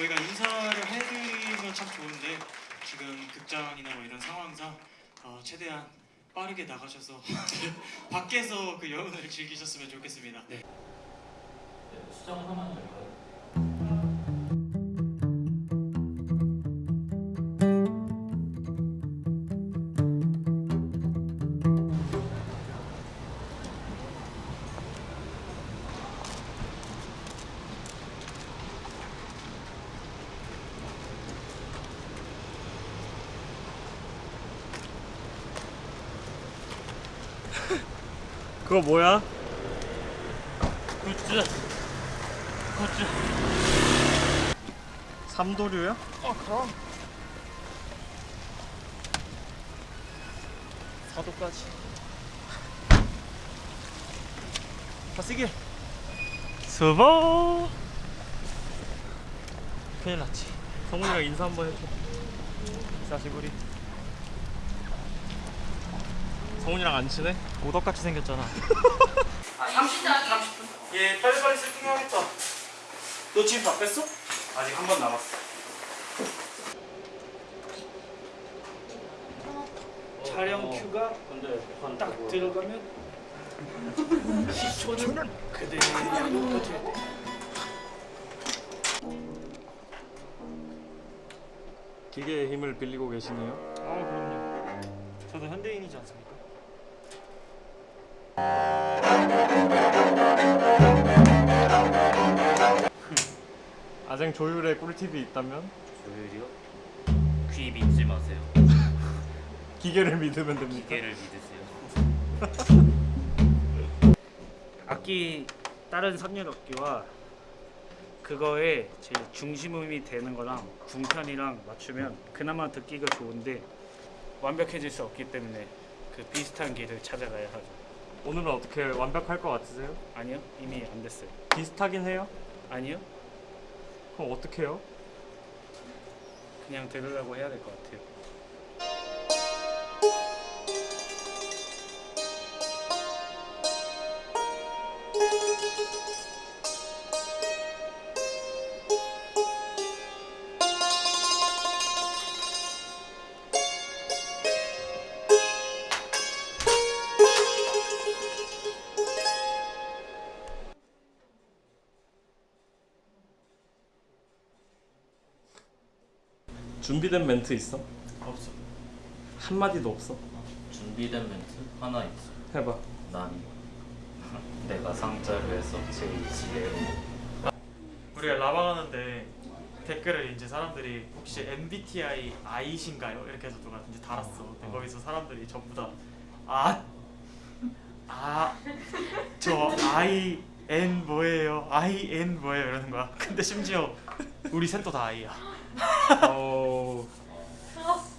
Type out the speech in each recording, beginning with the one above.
저희가 인사를 해드리면 참 좋은데 지금 극장이나 뭐 이런 상황상 어, 최대한 빠르게 나가셔서 밖에서 그 여운을 즐기셨으면 좋겠습니다. 네. 수정 하나만 그거 뭐야? 굿즈. 굿즈. 삼도류야? 어 그럼. 사도까지. 가시길 수고! 큰일 났지. 성훈이랑 인사 한번 해줘. 자시구리 성훈이랑 안 친해? 오덕같이 생겼잖아 얘 빨리빨리 세팅해야겠다 너 지금 다 뺐어? 아직 한 번 남았어 촬영 큐가 딱 들어가면 10초는 그대로 돼. 기계의 힘을 빌리고 계시네요 아 그럼요. 저도 현대인이지 않습니까? 아쟁 조율의 꿀팁이 있다면 조율이요? 귀 믿지 마세요 기계를 믿으면 됩니까? 기계를 믿으세요 악기 다른 선율 악기와 그거에 제일 중심음이 되는 거랑 궁편이랑 맞추면 그나마 듣기가 좋은데 완벽해질 수 없기 때문에 그 비슷한 길을 찾아가야 하죠. 오늘은 어떻게 완벽할 것 같으세요? 아니요, 이미 안 됐어요. 비슷하긴 해요? 아니요, 그럼 어떻게 해요? 그냥 들으려고 해야 될 것 같아요. 준비된 멘트 있어? 없어 한마디도 없어? 준비된 멘트 하나 있어 해봐 난 내가 상자를 해서 제일 지혜로 우리가 라방 하는데 댓글을 이제 사람들이 혹시 MBTI I신가요? 이렇게 해서 누가 이제 달았어. 근데 거기서 사람들이 전부 다 아, 아, 저 I N 뭐예요? I N 뭐예요? 이러는 거야. 근데 심지어 우리 셋도 다 I야. 어...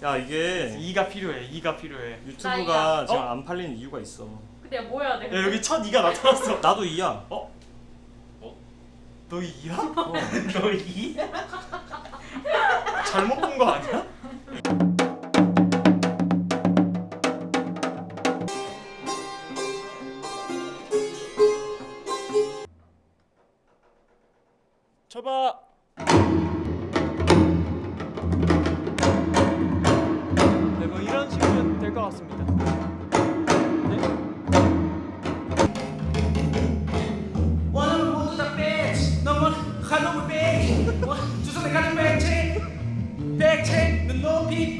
야 이게 E가 필요해. E가 필요해. 유튜브가 지금 어? 안 팔리는 이유가 있어 근데 뭐야 내가 야, 여기 첫 E가 나타났어. 나도 이야 너 E야? 어. 너 E? 잘못 본 거 아니야? 쳐봐. 네? 오늘 모두 다 배치 너무 가는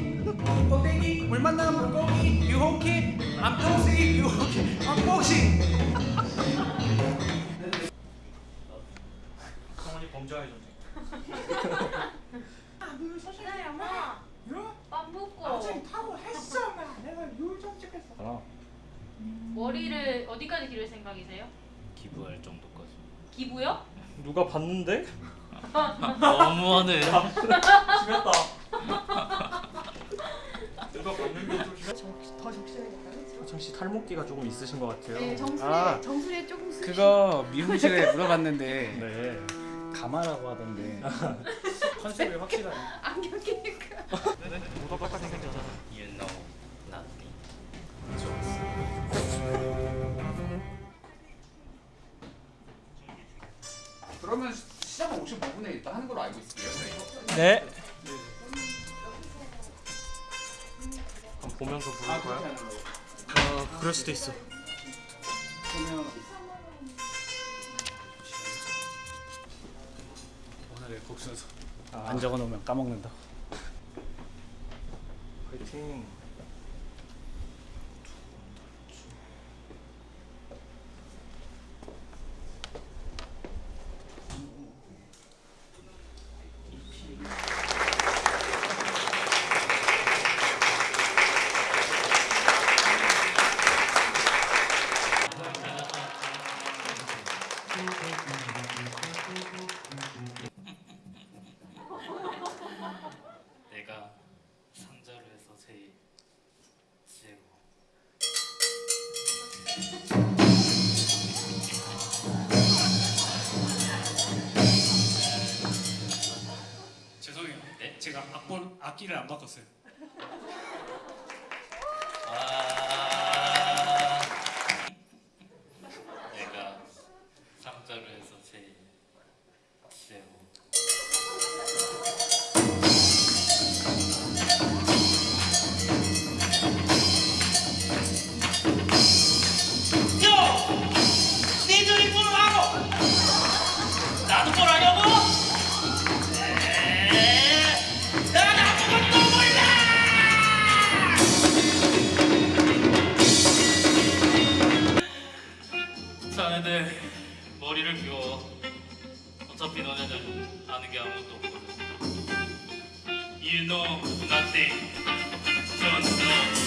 눈높이 꼭대기 물 물고기 암동생이 성원이 범죄와의 전쟁. 기다려 엄마 밥 먹고 타고 했어 나 내가 요정 찍겠어 머리를 어디까지 기를 생각이세요? 기부할 정도까지 기부요? 누가 봤는데? 너무하네 심했다. 누가 봤는데 좀 심했다. 화창씨 탈모기가 조금 있으신 것 같아요 네 정수리 아. 정수리에 조금 스 그거 미용실에 물어봤는데 네 가마라고 하던데 컨셉이 확실하네. 안경 끼니까 모두 똑같이 생겼 알고 있을게요. 네. 그럼 보면서 부를 거야? 어, 그럴 수도 있어. 오늘의 곡 순서. 아, 안 적어놓으면 까먹는다. 화이팅. 제가 악본 악기를 안 바꿨어요. 아. 내가 상자로 해서 제일 세고 니들이 뭘 하고! 나도 뭘 하냐 자네들 머리를 비워. 어차피 너네들 아는 게 아무것도 없거든. You know nothing. Don't know.